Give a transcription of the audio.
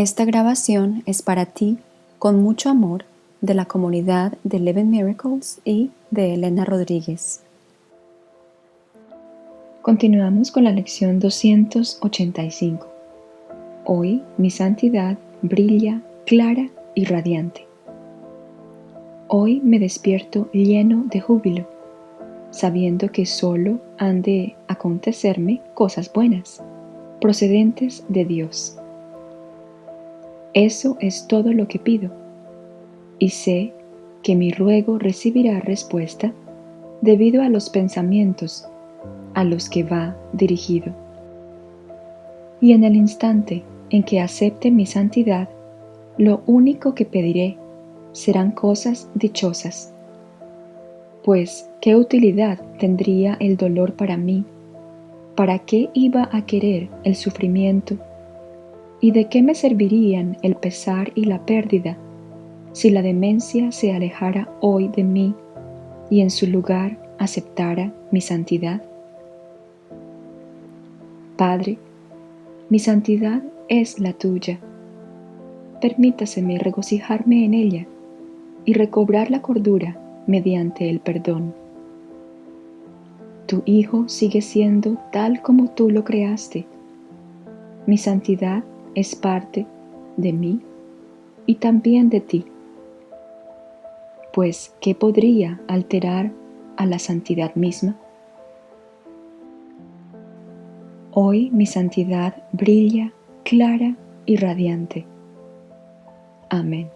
Esta grabación es para ti, con mucho amor, de la comunidad de Eleven Miracles y de Elena Rodríguez. Continuamos con la lección 285. Hoy mi santidad brilla clara y radiante. Hoy me despierto lleno de júbilo, sabiendo que solo han de acontecerme cosas buenas, procedentes de Dios. Eso es todo lo que pido, y sé que mi ruego recibirá respuesta debido a los pensamientos a los que va dirigido. Y en el instante en que acepte mi santidad, lo único que pediré serán cosas dichosas. Pues, ¿qué utilidad tendría el dolor para mí? ¿Para qué iba a querer el sufrimiento ¿Y de qué me servirían el pesar y la pérdida si la demencia se alejara hoy de mí y en su lugar aceptara mi santidad? Padre, mi santidad es la tuya. Permítaseme regocijarme en ella y recobrar la cordura mediante el perdón. Tu Hijo sigue siendo tal como tú lo creaste. Mi santidad es parte de mí y también de ti. Pues, ¿qué podría alterar a la santidad misma? Hoy mi santidad brilla clara y radiante. Amén.